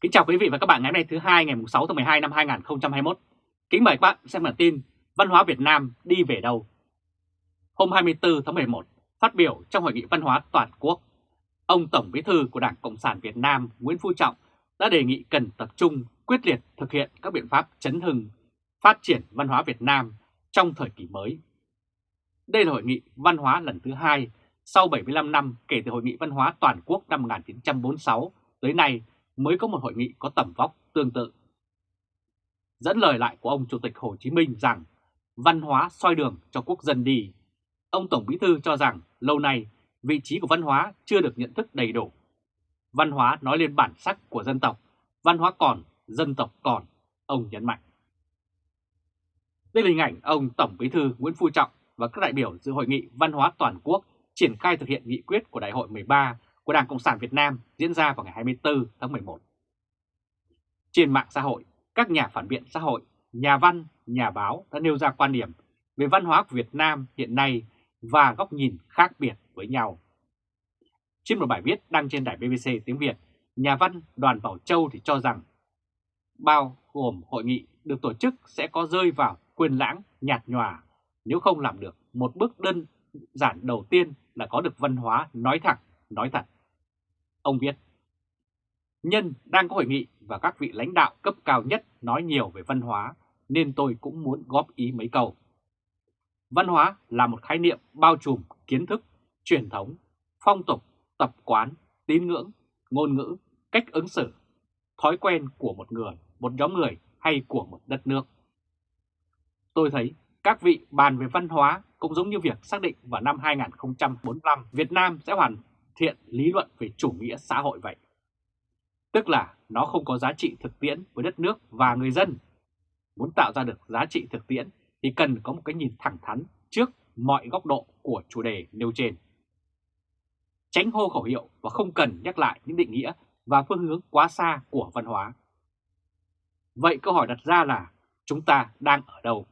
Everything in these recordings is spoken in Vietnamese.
Kính chào quý vị và các bạn ngày hôm nay thứ hai ngày 6 tháng 12 năm 2021. Kính mời các bạn xem bản tin Văn hóa Việt Nam đi về đâu. Hôm 24 tháng 11, phát biểu trong Hội nghị Văn hóa Toàn quốc, ông Tổng Bí thư của Đảng Cộng sản Việt Nam Nguyễn Phú Trọng đã đề nghị cần tập trung quyết liệt thực hiện các biện pháp chấn hưng, phát triển văn hóa Việt Nam trong thời kỳ mới. Đây là hội nghị văn hóa lần thứ hai sau 75 năm kể từ Hội nghị Văn hóa Toàn quốc năm 1946 tới nay mới có một hội nghị có tầm vóc tương tự. Dẫn lời lại của ông Chủ tịch Hồ Chí Minh rằng văn hóa soi đường cho quốc dân đi, ông Tổng Bí Thư cho rằng lâu nay vị trí của văn hóa chưa được nhận thức đầy đủ. Văn hóa nói lên bản sắc của dân tộc, văn hóa còn, dân tộc còn, ông nhấn mạnh. Đây là hình ảnh ông Tổng Bí Thư Nguyễn Phú Trọng và các đại biểu dự hội nghị văn hóa toàn quốc triển khai thực hiện nghị quyết của Đại hội 13 của Đảng Cộng sản Việt Nam diễn ra vào ngày 24 tháng 11. Trên mạng xã hội, các nhà phản biện xã hội, nhà văn, nhà báo đã nêu ra quan điểm về văn hóa của Việt Nam hiện nay và góc nhìn khác biệt với nhau. Trên một bài viết đăng trên đài BBC tiếng Việt, nhà văn Đoàn Bảo Châu thì cho rằng bao gồm hội nghị được tổ chức sẽ có rơi vào quyền lãng nhạt nhòa nếu không làm được một bước đơn giản đầu tiên là có được văn hóa nói thẳng, nói thật. Ông viết, Nhân đang có hội nghị và các vị lãnh đạo cấp cao nhất nói nhiều về văn hóa nên tôi cũng muốn góp ý mấy câu. Văn hóa là một khái niệm bao trùm kiến thức, truyền thống, phong tục, tập quán, tín ngưỡng, ngôn ngữ, cách ứng xử, thói quen của một người, một nhóm người hay của một đất nước. Tôi thấy các vị bàn về văn hóa cũng giống như việc xác định vào năm 2045 Việt Nam sẽ hoàn thiện lý luận về chủ nghĩa xã hội vậy. Tức là nó không có giá trị thực tiễn với đất nước và người dân. Muốn tạo ra được giá trị thực tiễn thì cần có một cái nhìn thẳng thắn trước mọi góc độ của chủ đề nêu trên. Tránh hô khẩu hiệu và không cần nhắc lại những định nghĩa và phương hướng quá xa của văn hóa. Vậy câu hỏi đặt ra là chúng ta đang ở đâu?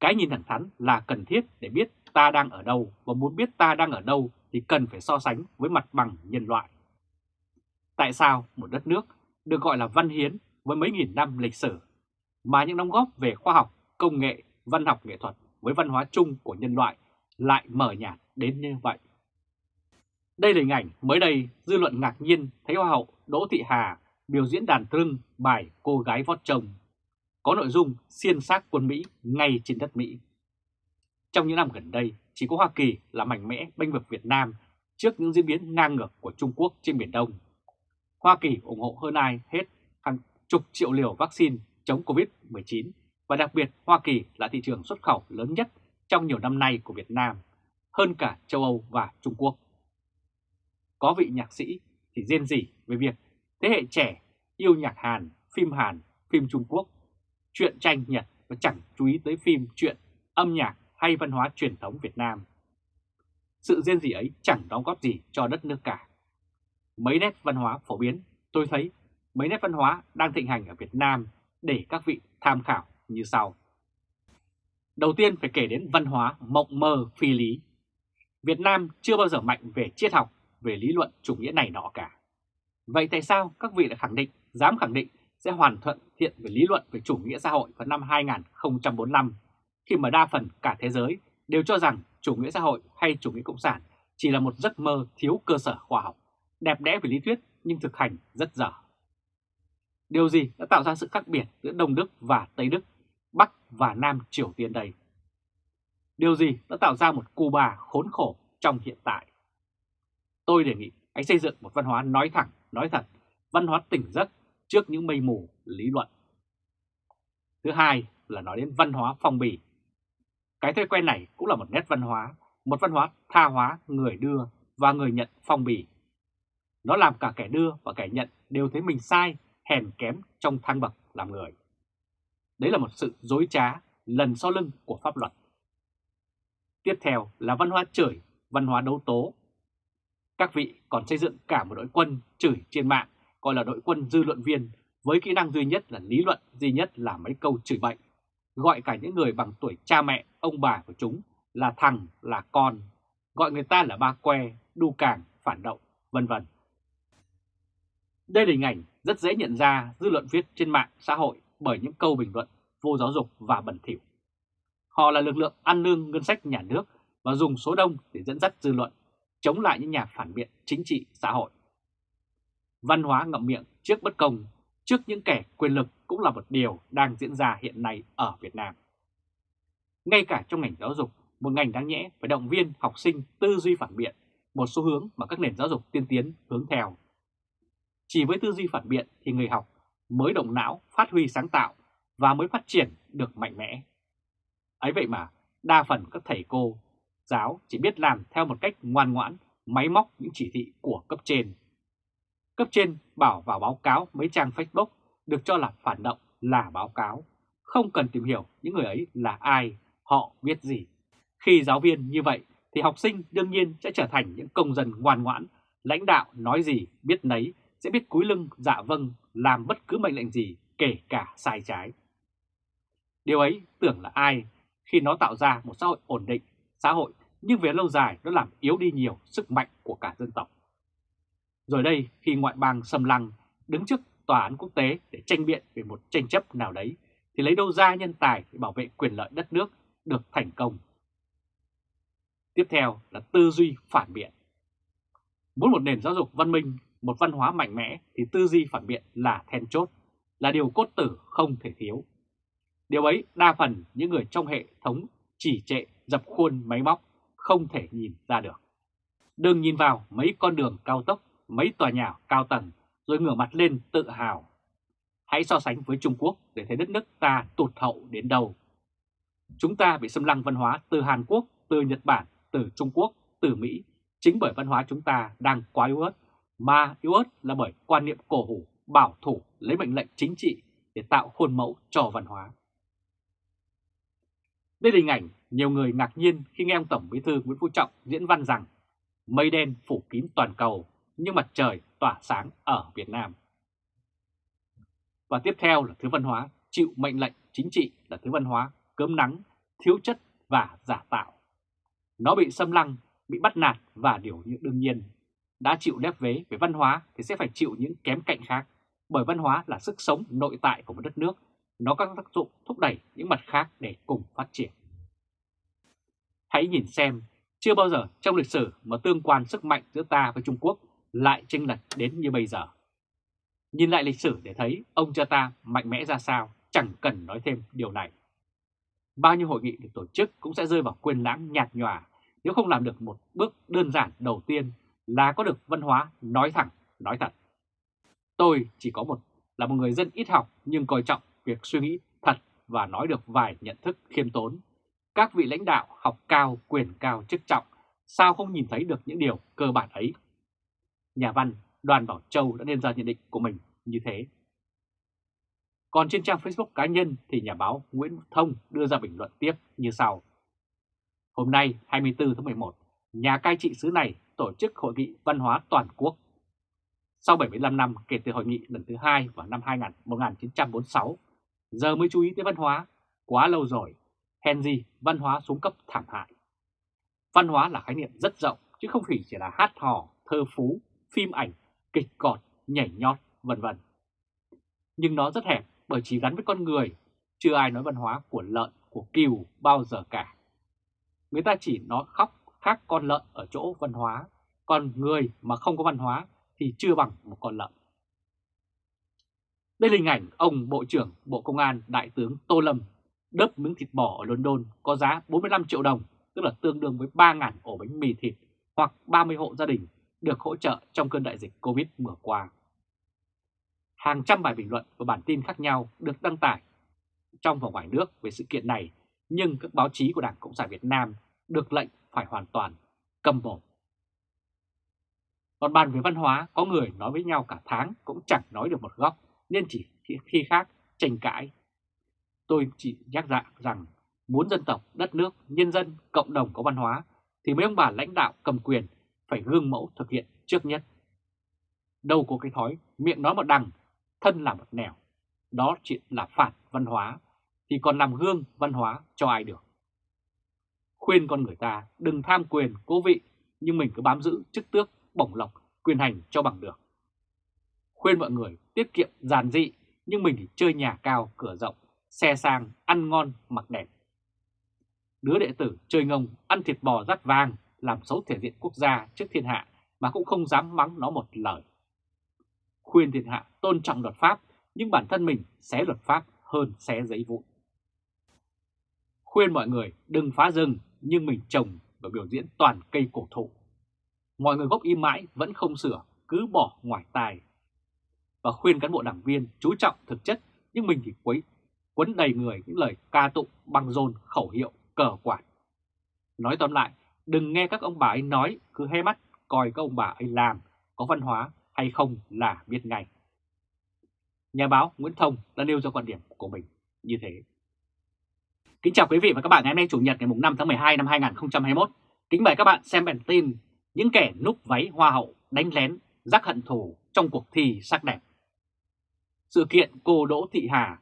Cái nhìn thẳng thắn là cần thiết để biết ta đang ở đâu và muốn biết ta đang ở đâu thì cần phải so sánh với mặt bằng nhân loại. Tại sao một đất nước được gọi là văn hiến với mấy nghìn năm lịch sử mà những đóng góp về khoa học, công nghệ, văn học nghệ thuật với văn hóa chung của nhân loại lại mở nhạt đến như vậy? Đây là hình ảnh mới đây dư luận ngạc nhiên thấy Hoa hậu Đỗ Thị Hà biểu diễn đàn trưng bài Cô gái vót chồng có nội dung xiên xác quân Mỹ ngay trên đất Mỹ. Trong những năm gần đây, chỉ có Hoa Kỳ là mạnh mẽ bênh vực Việt Nam trước những diễn biến ngang ngược của Trung Quốc trên Biển Đông. Hoa Kỳ ủng hộ hơn ai hết hàng chục triệu liều vaccine chống Covid-19 và đặc biệt Hoa Kỳ là thị trường xuất khẩu lớn nhất trong nhiều năm nay của Việt Nam, hơn cả châu Âu và Trung Quốc. Có vị nhạc sĩ thì rên rỉ về việc thế hệ trẻ yêu nhạc Hàn, phim Hàn, phim Trung Quốc chuyện tranh Nhật và chẳng chú ý tới phim, chuyện, âm nhạc hay văn hóa truyền thống Việt Nam. Sự riêng gì ấy chẳng đóng góp gì cho đất nước cả. Mấy nét văn hóa phổ biến, tôi thấy mấy nét văn hóa đang thịnh hành ở Việt Nam để các vị tham khảo như sau. Đầu tiên phải kể đến văn hóa mộng mơ phi lý. Việt Nam chưa bao giờ mạnh về triết học, về lý luận chủ nghĩa này nọ cả. Vậy tại sao các vị lại khẳng định, dám khẳng định sẽ hoàn thuận thiện về lý luận về chủ nghĩa xã hội vào năm 2045, khi mà đa phần cả thế giới đều cho rằng chủ nghĩa xã hội hay chủ nghĩa cộng sản chỉ là một giấc mơ thiếu cơ sở khoa học, đẹp đẽ về lý thuyết nhưng thực hành rất dở. Điều gì đã tạo ra sự khác biệt giữa Đông Đức và Tây Đức, Bắc và Nam Triều Tiên đây? Điều gì đã tạo ra một Cuba khốn khổ trong hiện tại? Tôi đề nghị hãy xây dựng một văn hóa nói thẳng, nói thật, văn hóa tỉnh giấc trước những mây mù lý luận. Thứ hai là nói đến văn hóa phong bì. Cái thói quen này cũng là một nét văn hóa, một văn hóa tha hóa người đưa và người nhận phong bì. Nó làm cả kẻ đưa và kẻ nhận đều thấy mình sai, hèn kém trong thang bậc làm người. Đấy là một sự dối trá lần sau lưng của pháp luật. Tiếp theo là văn hóa chửi, văn hóa đấu tố. Các vị còn xây dựng cả một đội quân chửi trên mạng gọi là đội quân dư luận viên với kỹ năng duy nhất là lý luận duy nhất là mấy câu chửi bệnh gọi cả những người bằng tuổi cha mẹ, ông bà của chúng là thằng, là con, gọi người ta là ba que, đu càng, phản động, vân vân. Đây là hình ảnh rất dễ nhận ra dư luận viết trên mạng xã hội bởi những câu bình luận vô giáo dục và bẩn thỉu. Họ là lực lượng ăn lương ngân sách nhà nước và dùng số đông để dẫn dắt dư luận, chống lại những nhà phản biện chính trị xã hội. Văn hóa ngậm miệng trước bất công, trước những kẻ quyền lực cũng là một điều đang diễn ra hiện nay ở Việt Nam. Ngay cả trong ngành giáo dục, một ngành đáng nhẽ phải động viên học sinh tư duy phản biện, một xu hướng mà các nền giáo dục tiên tiến hướng theo. Chỉ với tư duy phản biện thì người học mới động não, phát huy sáng tạo và mới phát triển được mạnh mẽ. Ấy vậy mà, đa phần các thầy cô, giáo chỉ biết làm theo một cách ngoan ngoãn, máy móc những chỉ thị của cấp trên. Cấp trên bảo vào báo cáo mấy trang Facebook được cho là phản động là báo cáo, không cần tìm hiểu những người ấy là ai, họ biết gì. Khi giáo viên như vậy thì học sinh đương nhiên sẽ trở thành những công dân ngoan ngoãn, lãnh đạo nói gì biết nấy, sẽ biết cúi lưng dạ vâng làm bất cứ mệnh lệnh gì kể cả sai trái. Điều ấy tưởng là ai khi nó tạo ra một xã hội ổn định, xã hội nhưng về lâu dài nó làm yếu đi nhiều sức mạnh của cả dân tộc. Rồi đây khi ngoại bang xâm lăng đứng trước tòa án quốc tế để tranh biện về một tranh chấp nào đấy thì lấy đâu ra nhân tài để bảo vệ quyền lợi đất nước được thành công. Tiếp theo là tư duy phản biện. Muốn một nền giáo dục văn minh, một văn hóa mạnh mẽ thì tư duy phản biện là then chốt, là điều cốt tử không thể thiếu. Điều ấy đa phần những người trong hệ thống chỉ trệ dập khuôn máy móc không thể nhìn ra được. Đừng nhìn vào mấy con đường cao tốc, mấy tòa nhà cao tầng rồi ngửa mặt lên tự hào. Hãy so sánh với Trung Quốc để thấy đất nước ta tụt hậu đến đâu. Chúng ta bị xâm lăng văn hóa từ Hàn Quốc, từ Nhật Bản, từ Trung Quốc, từ Mỹ chính bởi văn hóa chúng ta đang quá yếu ớt, mà yếu ớt là bởi quan niệm cổ hủ, bảo thủ lấy mệnh lệnh chính trị để tạo khuôn mẫu cho văn hóa. Đây là hình ảnh nhiều người ngạc nhiên khi nghe ông Tổng Bí thư Nguyễn Phú Trọng diễn văn rằng mây đen phủ kín toàn cầu nhưng mặt trời tỏa sáng ở Việt Nam. Và tiếp theo là thứ văn hóa chịu mệnh lệnh chính trị là thứ văn hóa cơm nắng, thiếu chất và giả tạo. Nó bị xâm lăng, bị bắt nạt và điều đương nhiên. Đã chịu đép vế về văn hóa thì sẽ phải chịu những kém cạnh khác, bởi văn hóa là sức sống nội tại của một đất nước nó có tác dụng thúc đẩy những mặt khác để cùng phát triển. Hãy nhìn xem, chưa bao giờ trong lịch sử mà tương quan sức mạnh giữa ta với Trung Quốc lại chênh lệch đến như bây giờ. Nhìn lại lịch sử để thấy ông cha ta mạnh mẽ ra sao, chẳng cần nói thêm điều này. Bao nhiêu hội nghị được tổ chức cũng sẽ rơi vào quên lãng nhạt nhòa nếu không làm được một bước đơn giản đầu tiên là có được văn hóa nói thẳng, nói thật. Tôi chỉ có một là một người dân ít học nhưng coi trọng việc suy nghĩ thật và nói được vài nhận thức khiêm tốn. Các vị lãnh đạo học cao, quyền cao, chức trọng, sao không nhìn thấy được những điều cơ bản ấy? Nhà văn Đoàn Bảo Châu đã nên ra nhận định của mình như thế. Còn trên trang Facebook cá nhân thì nhà báo Nguyễn Thông đưa ra bình luận tiếp như sau. Hôm nay 24 tháng 11, nhà cai trị xứ này tổ chức hội nghị văn hóa toàn quốc. Sau 75 năm kể từ hội nghị lần thứ hai vào năm 1946, giờ mới chú ý tới văn hóa, quá lâu rồi, hèn gì văn hóa xuống cấp thảm hại. Văn hóa là khái niệm rất rộng chứ không chỉ là hát hò, thơ phú, phim ảnh, kịch cọt, nhảy nhót, vân vân. Nhưng nó rất hẹp bởi chỉ gắn với con người, chưa ai nói văn hóa của lợn, của cừu bao giờ cả. Người ta chỉ nói khóc khác con lợn ở chỗ văn hóa, còn người mà không có văn hóa thì chưa bằng một con lợn. Đây là hình ảnh ông Bộ trưởng Bộ Công an Đại tướng Tô Lâm đớp miếng thịt bò ở London có giá 45 triệu đồng, tức là tương đương với 3.000 ổ bánh mì thịt hoặc 30 hộ gia đình được hỗ trợ trong cơn đại dịch Covid vừa qua. Hàng trăm bài bình luận và bản tin khác nhau được đăng tải trong và ngoài nước về sự kiện này, nhưng các báo chí của Đảng Cộng sản Việt Nam được lệnh phải hoàn toàn cầm mồm. Còn bàn về văn hóa, có người nói với nhau cả tháng cũng chẳng nói được một góc nên chỉ khi khác tranh cãi. Tôi chỉ nhắc dạ rằng muốn dân tộc, đất nước, nhân dân, cộng đồng có văn hóa thì mấy ông bà lãnh đạo cầm quyền phải gương mẫu thực hiện trước nhất. Đâu có cái thói miệng nói một đằng, thân làm một nẻo. Đó chỉ là phản văn hóa thì còn làm gương văn hóa cho ai được. Khuyên con người ta đừng tham quyền, cố vị nhưng mình cứ bám giữ chức tước, bổng lộc, quyền hành cho bằng được. khuyên mọi người tiết kiệm giản dị nhưng mình thì chơi nhà cao cửa rộng, xe sang, ăn ngon, mặc đẹp. Đứa đệ tử chơi ngông, ăn thịt bò rắt vàng, làm xấu thể diện quốc gia trước thiên hạ mà cũng không dám mắng nó một lời. Khuyên thiên hạ tôn trọng luật pháp, nhưng bản thân mình xé luật pháp hơn xé giấy vụn. Khuyên mọi người đừng phá rừng, nhưng mình trồng và biểu diễn toàn cây cổ thụ. Mọi người gốc im mãi vẫn không sửa, cứ bỏ ngoài tài. Và khuyên cán bộ đảng viên chú trọng thực chất, nhưng mình thì quấy quấn đầy người những lời ca tụng bằng dồn khẩu hiệu cờ quạt. Nói tóm lại, đừng nghe các ông bà ấy nói, cứ hé mắt coi các ông bà ấy làm, có văn hóa hay không là biết ngay. Nhà báo Nguyễn Thông đã nêu ra quan điểm của mình như thế. Kính chào quý vị và các bạn ngày hôm nay Chủ nhật ngày 5 tháng 12 năm 2021. Kính mời các bạn xem bản tin những kẻ núp váy hoa hậu đánh lén rắc hận thù trong cuộc thi sắc đẹp. Sự kiện cô Đỗ Thị Hà,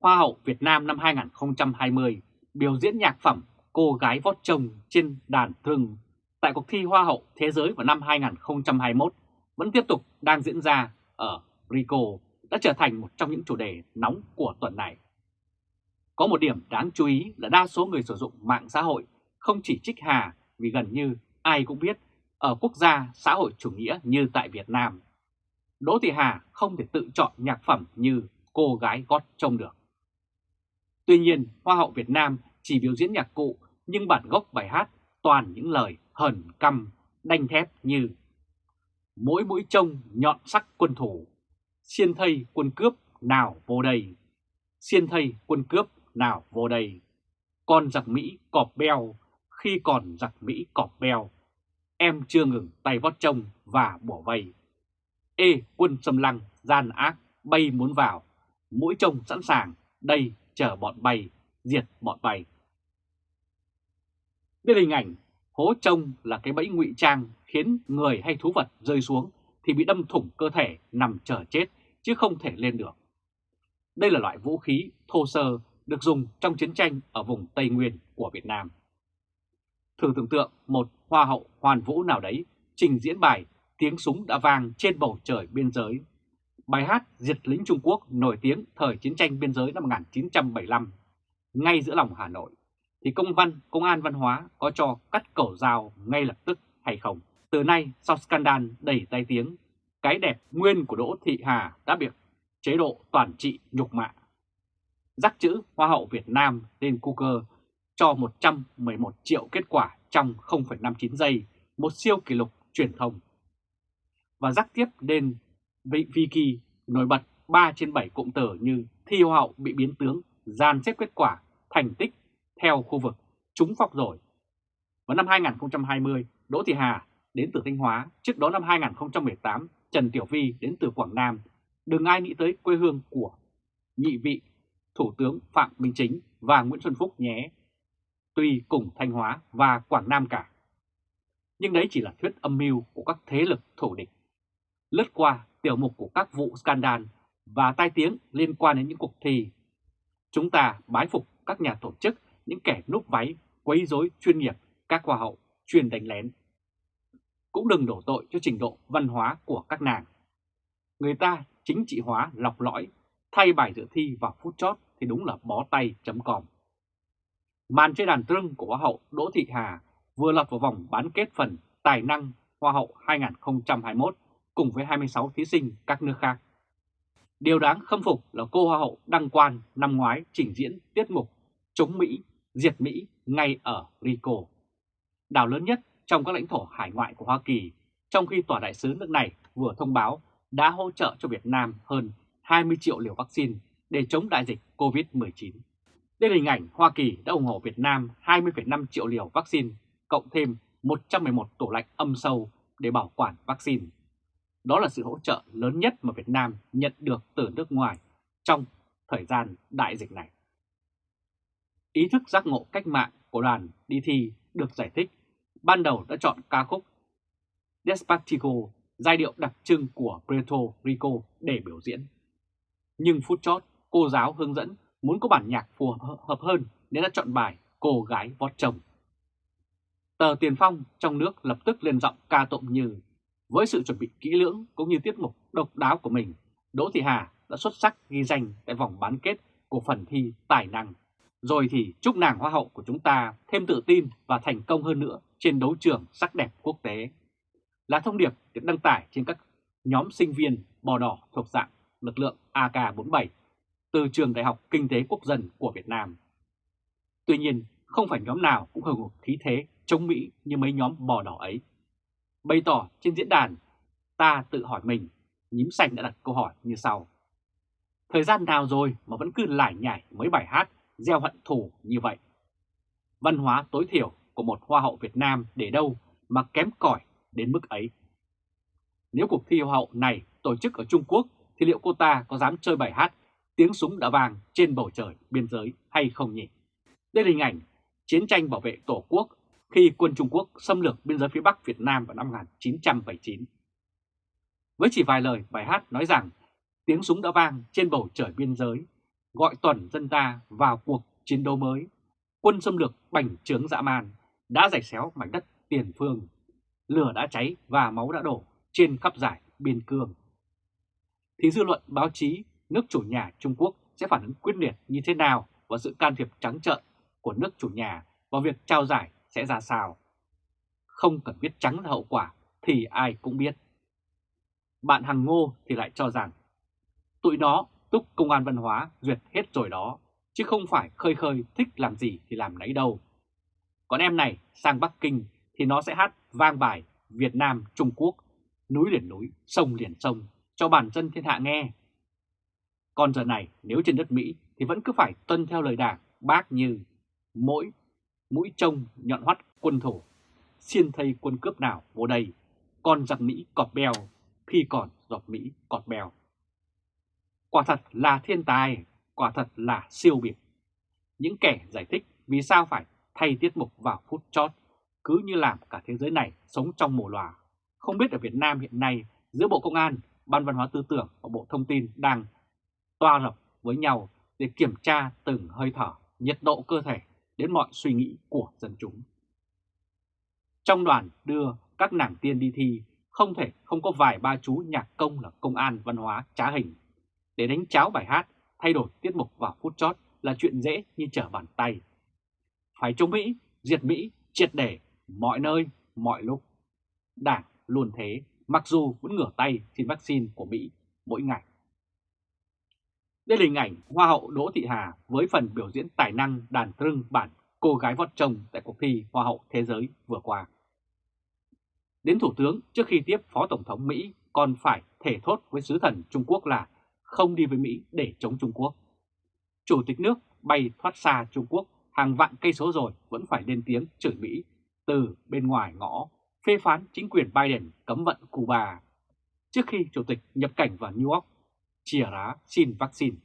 Hoa hậu Việt Nam năm 2020 biểu diễn nhạc phẩm Cô gái vót chồng trên đàn thường tại cuộc thi Hoa hậu Thế giới vào năm 2021 vẫn tiếp tục đang diễn ra ở Rico đã trở thành một trong những chủ đề nóng của tuần này. Có một điểm đáng chú ý là đa số người sử dụng mạng xã hội không chỉ trích Hà vì gần như ai cũng biết ở quốc gia xã hội chủ nghĩa như tại Việt Nam, Đỗ Thị Hà không thể tự chọn nhạc phẩm như cô gái gót trông được. Tuy nhiên, Hoa hậu Việt Nam chỉ biểu diễn nhạc cụ nhưng bản gốc bài hát toàn những lời hờn căm, đanh thép như Mỗi mũi trông nhọn sắc quân thủ, xiên thây quân cướp nào vô đây, xiên thây quân cướp nào vô đây, con giặc Mỹ cọp beo khi còn giặc Mỹ cọp beo, em chưa ngừng tay vót trông và bỏ vây. Ê quân xâm lăng, gian ác, bay muốn vào, mũi trông sẵn sàng, đây chờ bọn bay, diệt bọn bay. Biết hình ảnh hố trông là cái bẫy ngụy trang khiến người hay thú vật rơi xuống thì bị đâm thủng cơ thể nằm chờ chết chứ không thể lên được. Đây là loại vũ khí thô sơ được dùng trong chiến tranh ở vùng Tây Nguyên của Việt Nam. Thử tưởng tượng một hoa hậu hoàn vũ nào đấy trình diễn bài Tiếng súng đã vang trên bầu trời biên giới. Bài hát Diệt lính Trung Quốc nổi tiếng thời chiến tranh biên giới năm 1975, ngay giữa lòng Hà Nội, thì công văn Công an Văn hóa có cho cắt cầu dao ngay lập tức hay không? Từ nay, sau scandal đẩy tay tiếng, cái đẹp nguyên của Đỗ Thị Hà đã bị chế độ toàn trị nhục mạ. Rắc chữ Hoa hậu Việt Nam lên Google cho 111 triệu kết quả trong 0,59 giây, một siêu kỷ lục truyền thông. Và rắc tiếp lên Viki nổi bật 3 trên 7 cụm từ như thi Hoa hậu bị biến tướng, gian xếp kết quả, thành tích theo khu vực, trúng phọc rồi. Vào năm 2020, Đỗ Thị Hà đến từ Thanh Hóa, trước đó năm 2018, Trần Tiểu Vi đến từ Quảng Nam. Đừng ai nghĩ tới quê hương của nhị vị Thủ tướng Phạm Minh Chính và Nguyễn Xuân Phúc nhé. Tuy cùng Thanh Hóa và Quảng Nam cả. Nhưng đấy chỉ là thuyết âm mưu của các thế lực thổ địch. Lướt qua tiểu mục của các vụ scandal và tai tiếng liên quan đến những cuộc thi. Chúng ta bái phục các nhà tổ chức, những kẻ núp váy, quấy rối chuyên nghiệp, các hoa hậu chuyên đánh lén. Cũng đừng đổ tội cho trình độ văn hóa của các nàng. Người ta chính trị hóa lọc lõi, thay bài dự thi vào phút chót thì đúng là bó tay chấm còm. Màn chơi đàn trưng của Hoa hậu Đỗ Thị Hà vừa lọt vào vòng bán kết phần Tài năng Hoa hậu 2021 cùng với 26 thí sinh các nước khác. Điều đáng khâm phục là cô Hoa hậu Đăng Quan năm ngoái trình diễn tiết mục chống Mỹ, diệt Mỹ ngay ở Rico, đảo lớn nhất trong các lãnh thổ hải ngoại của Hoa Kỳ, trong khi Tòa đại sứ nước này vừa thông báo đã hỗ trợ cho Việt Nam hơn 20 triệu liều vaccine để chống đại dịch COVID-19. Đây là hình ảnh Hoa Kỳ đã ủng hộ Việt Nam 20,5 triệu liều vaccine, cộng thêm 111 tủ lạnh âm sâu để bảo quản vaccine. Đó là sự hỗ trợ lớn nhất mà Việt Nam nhận được từ nước ngoài trong thời gian đại dịch này. Ý thức giác ngộ cách mạng của đoàn đi thi được giải thích, ban đầu đã chọn ca khúc Despacito, giai điệu đặc trưng của Puerto Rico để biểu diễn. Nhưng phút chót, cô giáo hướng dẫn muốn có bản nhạc phù hợp hơn nên đã chọn bài Cô gái vót chồng. Tờ Tiền Phong trong nước lập tức lên giọng ca tụng như Với sự chuẩn bị kỹ lưỡng cũng như tiết mục độc đáo của mình, Đỗ Thị Hà đã xuất sắc ghi danh tại vòng bán kết của phần thi tài năng. Rồi thì chúc nàng hoa hậu của chúng ta thêm tự tin và thành công hơn nữa trên đấu trường sắc đẹp quốc tế. Là thông điệp được đăng tải trên các nhóm sinh viên bò đỏ thuộc dạng lực lượng AK-47 từ trường Đại học Kinh tế Quốc dân của Việt Nam. Tuy nhiên, không phải nhóm nào cũng hưởng ứng khí thế chống Mỹ như mấy nhóm bò đỏ ấy. Bày tỏ trên diễn đàn, ta tự hỏi mình, nhím xanh đã đặt câu hỏi như sau. Thời gian nào rồi mà vẫn cứ lải nhải mấy bài hát gieo hận thù như vậy? Văn hóa tối thiểu của một hoa hậu Việt Nam để đâu mà kém cỏi đến mức ấy? Nếu cuộc thi hoa hậu này tổ chức ở Trung Quốc thì liệu cô ta có dám chơi bài hát tiếng súng đã vàng trên bầu trời biên giới hay không nhỉ? Đây là hình ảnh chiến tranh bảo vệ Tổ quốc khi quân Trung Quốc xâm lược biên giới phía Bắc Việt Nam vào năm 1979. Với chỉ vài lời bài hát nói rằng tiếng súng đã vang trên bầu trời biên giới, gọi toàn dân ta vào cuộc chiến đấu mới, quân xâm lược bành trướng dã man đã rạch xéo mảnh đất tiền phương, lửa đã cháy và máu đã đổ trên khắp giải biên cương. Thì dư luận báo chí nước chủ nhà Trung Quốc sẽ phản ứng quyết liệt như thế nào và sự can thiệp trắng trợn của nước chủ nhà vào việc trao giải sẽ ra sao. Không cần biết trắng là hậu quả thì ai cũng biết. Bạn Hằng Ngô thì lại cho rằng tụi nó túc công an văn hóa duyệt hết rồi đó, chứ không phải khơi khơi thích làm gì thì làm nấy đâu. Còn em này sang Bắc Kinh thì nó sẽ hát vang bài Việt Nam Trung Quốc, núi liền núi, sông liền sông cho bản dân thiên hạ nghe. Còn giờ này nếu trên đất Mỹ thì vẫn cứ phải tuân theo lời đảng bác như mỗi mũi trông nhọn hoắt quân thủ, xiên thây quân cướp nào vô đây, còn giặc Mỹ cọp bèo khi còn giọt Mỹ cọt bèo. Quả thật là thiên tài, quả thật là siêu biệt. Những kẻ giải thích vì sao phải thay tiết mục vào phút chót, cứ như làm cả thế giới này sống trong mồ lòa. Không biết ở Việt Nam hiện nay giữa Bộ Công an, Ban Văn hóa Tư tưởng và Bộ Thông tin đang toa rập với nhau để kiểm tra từng hơi thở, nhiệt độ cơ thể đến mọi suy nghĩ của dân chúng. Trong đoàn đưa các nàng tiên đi thi, không thể không có vài ba chú nhạc công là công an văn hóa trá hình. Để đánh cháo bài hát, thay đổi tiết mục vào phút chót là chuyện dễ như trở bàn tay. Phải chống Mỹ, diệt Mỹ, triệt để, mọi nơi, mọi lúc. Đảng luôn thế, mặc dù vẫn ngửa tay xin vaccine của Mỹ mỗi ngày. Đây là hình ảnh Hoa hậu Đỗ Thị Hà với phần biểu diễn tài năng đàn trưng bản cô gái vót chồng tại cuộc thi Hoa hậu Thế giới vừa qua. Đến Thủ tướng trước khi tiếp Phó Tổng thống Mỹ còn phải thể thốt với sứ thần Trung Quốc là không đi với Mỹ để chống Trung Quốc. Chủ tịch nước bay thoát xa Trung Quốc hàng vạn cây số rồi vẫn phải lên tiếng chửi Mỹ từ bên ngoài ngõ phê phán chính quyền Biden cấm vận Cuba trước khi Chủ tịch nhập cảnh vào New York chìa rá xin vaccine.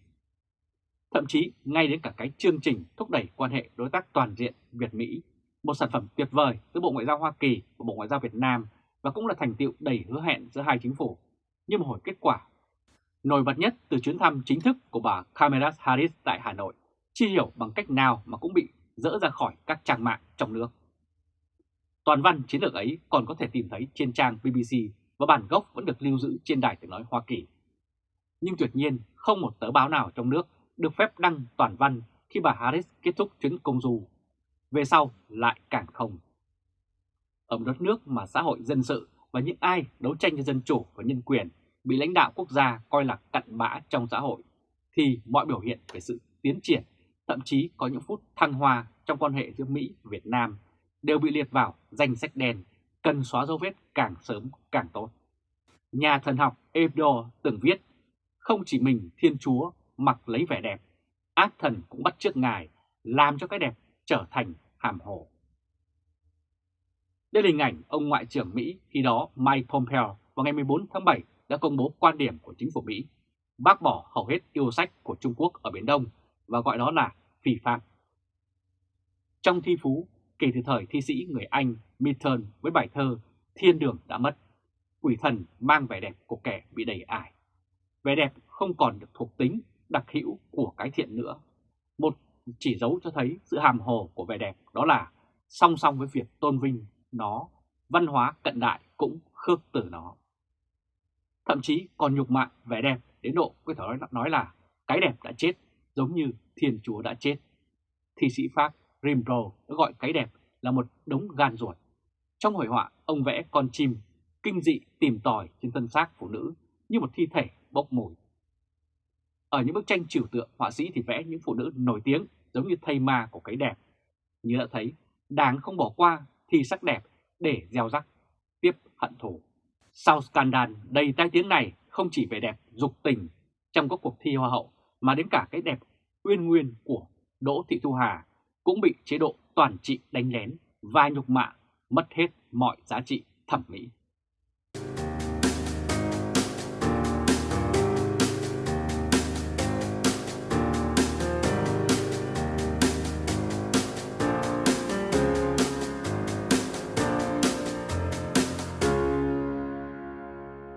Thậm chí ngay đến cả cái chương trình thúc đẩy quan hệ đối tác toàn diện Việt-Mỹ, một sản phẩm tuyệt vời giữa Bộ Ngoại giao Hoa Kỳ và Bộ Ngoại giao Việt Nam và cũng là thành tiệu đầy hứa hẹn giữa hai chính phủ, nhưng mà hồi kết quả. Nổi bật nhất từ chuyến thăm chính thức của bà Kamala Harris tại Hà Nội, chi hiểu bằng cách nào mà cũng bị dỡ ra khỏi các trang mạng trong nước. Toàn văn chiến lược ấy còn có thể tìm thấy trên trang BBC và bản gốc vẫn được lưu giữ trên đài tiếng nói Hoa Kỳ nhưng tuyệt nhiên không một tờ báo nào trong nước được phép đăng toàn văn khi bà Harris kết thúc chuyến công du. Về sau lại càng không. Ở một đất nước mà xã hội dân sự và những ai đấu tranh cho dân chủ và nhân quyền bị lãnh đạo quốc gia coi là cặn bã trong xã hội, thì mọi biểu hiện về sự tiến triển, thậm chí có những phút thăng hoa trong quan hệ giữa Mỹ và Việt Nam đều bị liệt vào danh sách đen, cần xóa dấu vết càng sớm càng tốt. Nhà thần học Evdo từng viết không chỉ mình Thiên Chúa mặc lấy vẻ đẹp, ác thần cũng bắt chước Ngài, làm cho cái đẹp trở thành hàm hồ. Đây là hình ảnh ông Ngoại trưởng Mỹ khi đó Mike Pompeo vào ngày 14 tháng 7 đã công bố quan điểm của chính phủ Mỹ, bác bỏ hầu hết yêu sách của Trung Quốc ở Biển Đông và gọi đó là phi phạm. Trong thi phú, kể từ thời thi sĩ người Anh Milton với bài thơ Thiên đường đã mất, quỷ thần mang vẻ đẹp của kẻ bị đầy ải. Vẻ đẹp không còn được thuộc tính đặc hữu của cái thiện nữa. Một chỉ dấu cho thấy sự hàm hồ của vẻ đẹp đó là song song với việc tôn vinh nó, văn hóa cận đại cũng khước từ nó thậm chí còn nhục mạ vẻ đẹp đến độ có thể nói, nói là cái đẹp đã chết giống như thiên chúa đã chết. Thi sĩ Pháp Rimbaud đã gọi cái đẹp là một đống gan ruột. Trong hội họa, ông vẽ con chim kinh dị tìm tòi trên thân xác phụ nữ như một thi thể bốc mùi. Ở những bức tranh trừu tượng, họa sĩ thì vẽ những phụ nữ nổi tiếng giống như thây ma của cái đẹp. Như đã thấy, đáng không bỏ qua thì sắc đẹp để gieo rắc, tiếp hận thù. Sau scandal đầy tai tiếng này không chỉ về đẹp dục tình trong các cuộc thi hoa hậu mà đến cả cái đẹp uyên nguyên của Đỗ Thị Thu Hà cũng bị chế độ toàn trị đánh lén và nhục mạ, mất hết mọi giá trị thẩm mỹ.